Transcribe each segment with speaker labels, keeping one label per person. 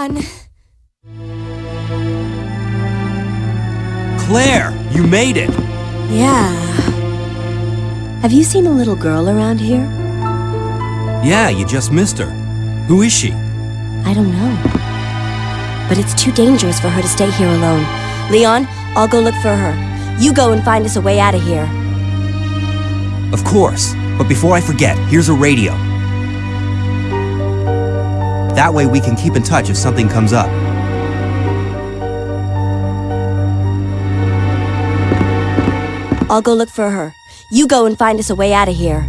Speaker 1: Leon!
Speaker 2: Claire, you made it!
Speaker 3: Yeah. Have you seen a little girl around here?
Speaker 2: Yeah, you just missed her. Who is she?
Speaker 3: I don't know. But it's too dangerous for her to stay here alone. Leon, I'll go look for her. You go and find us a way out of here.
Speaker 2: Of course. But before I forget, here's a radio. That way we can keep in touch if something comes up.
Speaker 3: I'll go look for her. You go and find us a way out of here.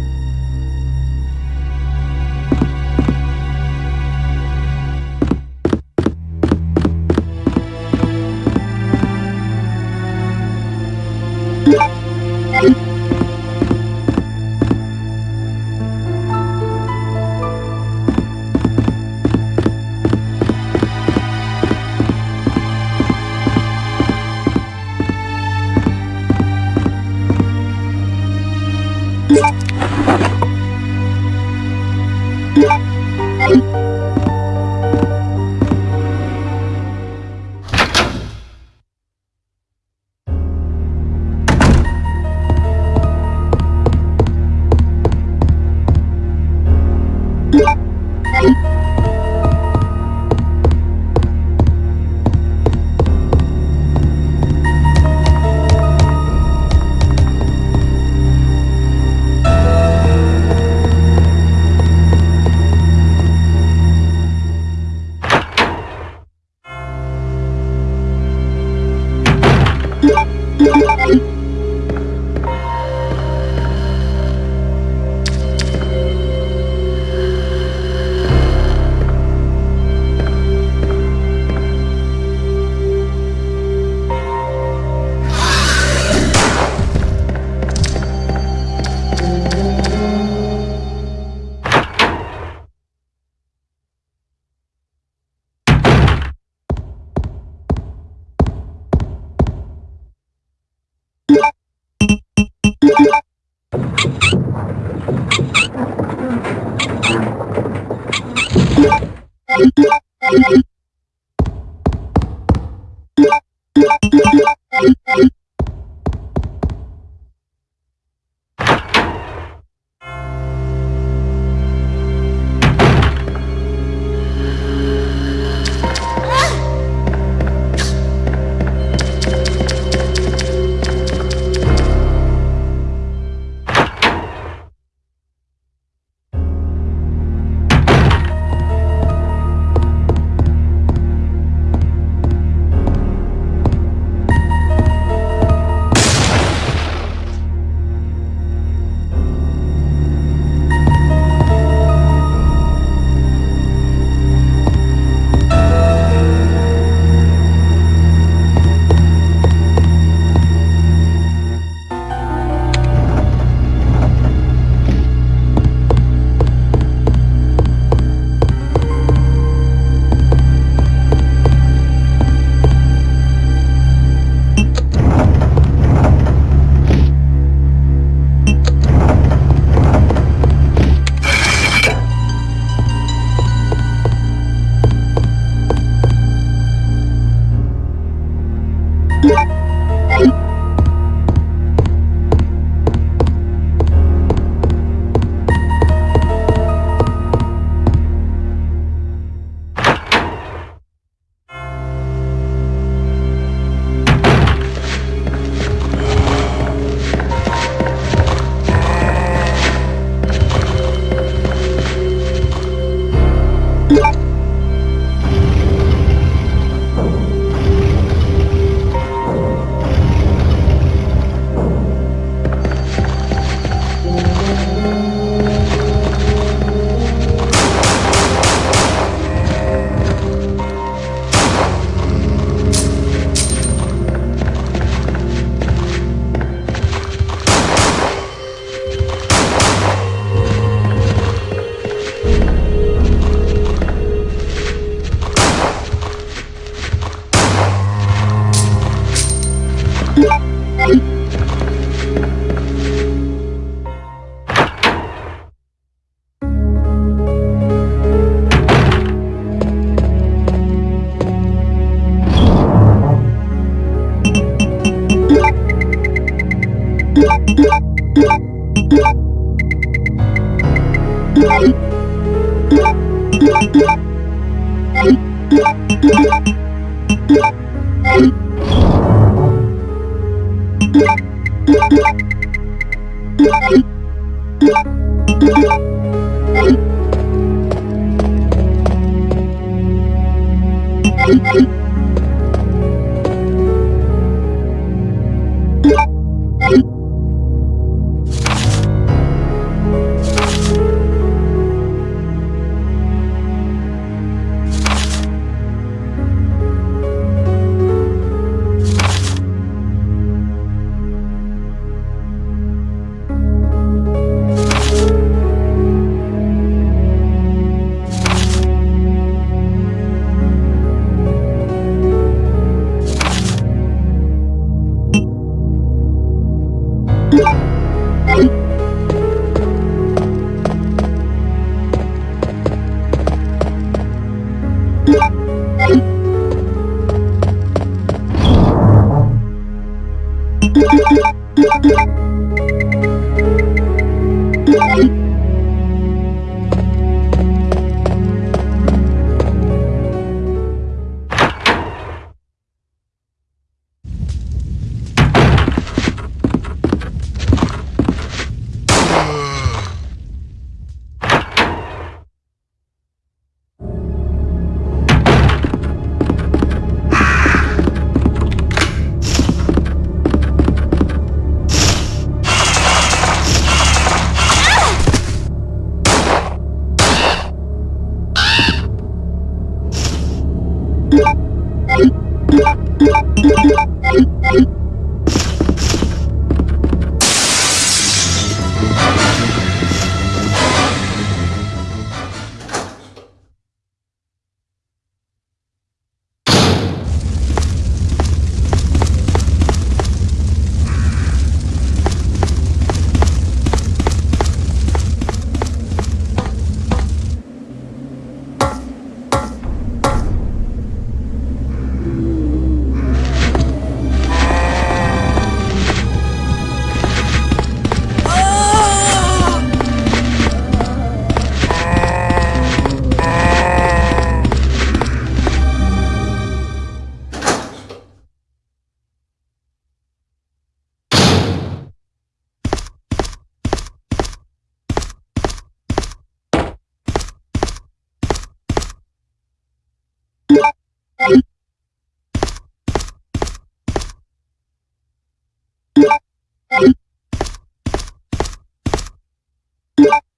Speaker 4: you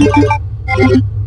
Speaker 4: I'm going to go ahead and do that.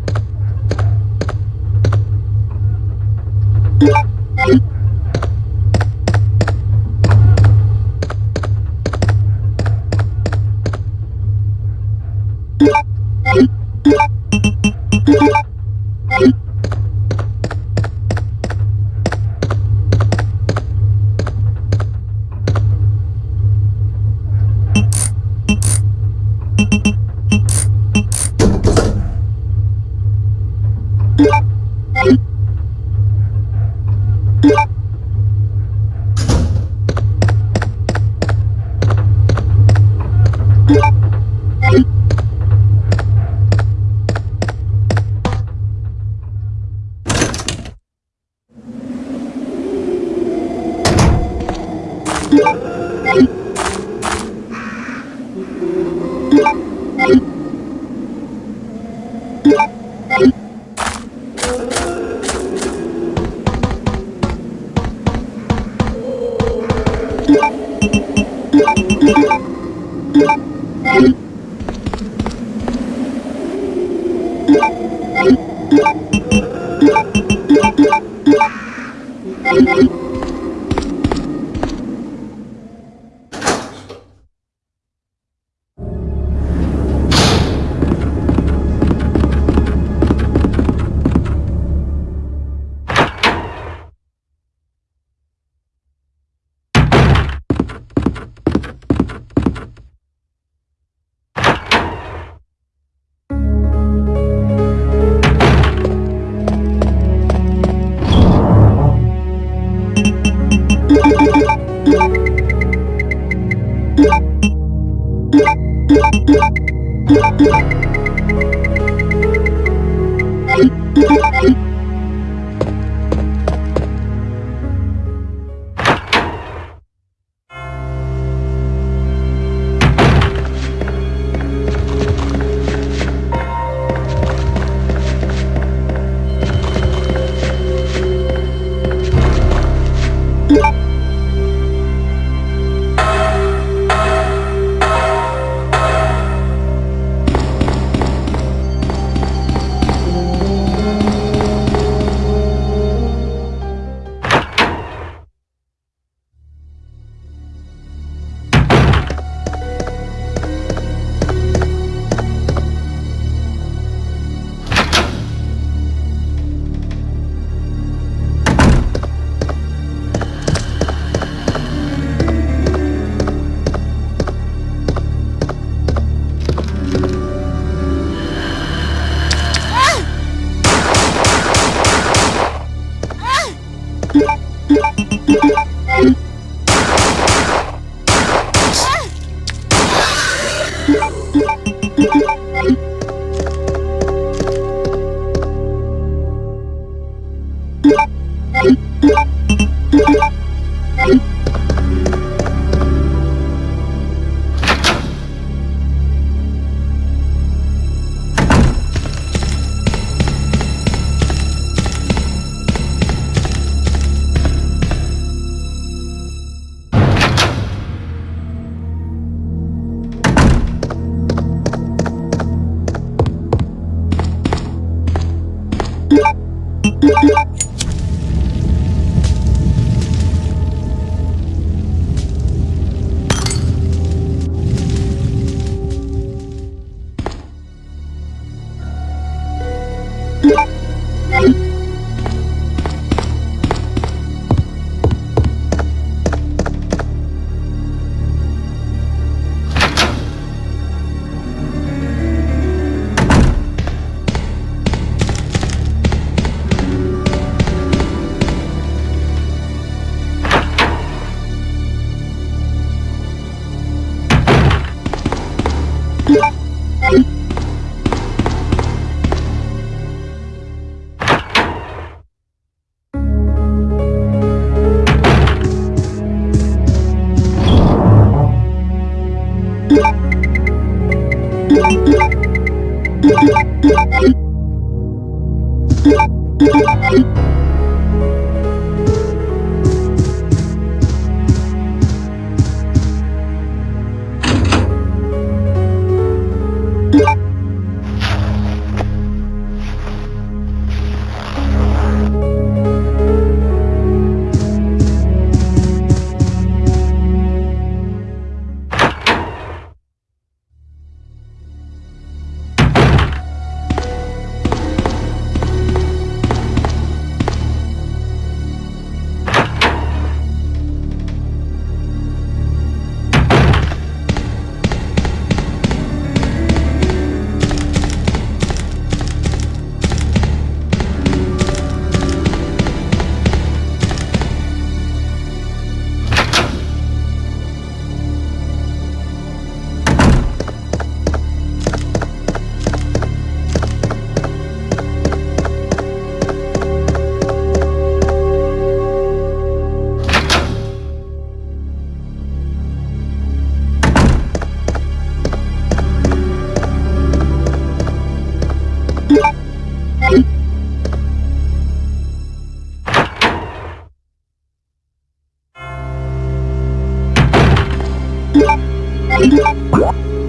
Speaker 4: You